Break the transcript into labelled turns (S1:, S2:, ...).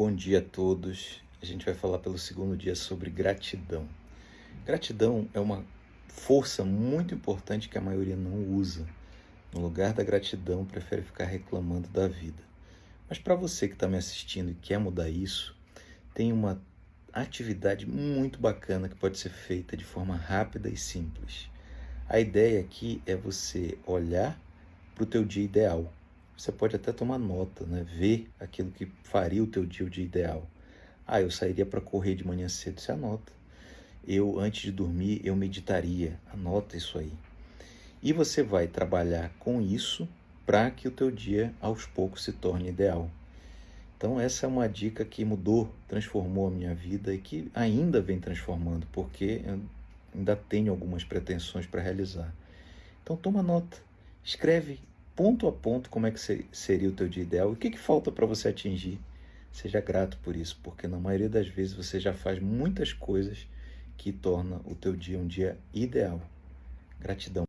S1: bom dia a todos. A gente vai falar pelo segundo dia sobre gratidão. Gratidão é uma força muito importante que a maioria não usa. No lugar da gratidão, prefere ficar reclamando da vida. Mas para você que está me assistindo e quer mudar isso, tem uma atividade muito bacana que pode ser feita de forma rápida e simples. A ideia aqui é você olhar para o teu dia ideal você pode até tomar nota, né? ver aquilo que faria o teu dia o dia ideal. Ah, eu sairia para correr de manhã cedo, você anota. Eu, antes de dormir, eu meditaria, anota isso aí. E você vai trabalhar com isso para que o teu dia, aos poucos, se torne ideal. Então essa é uma dica que mudou, transformou a minha vida e que ainda vem transformando, porque eu ainda tenho algumas pretensões para realizar. Então toma nota, escreve ponto a ponto como é que seria o teu dia ideal, o que, que falta para você atingir. Seja grato por isso, porque na maioria das vezes você já faz muitas coisas que torna o teu dia um dia ideal. Gratidão.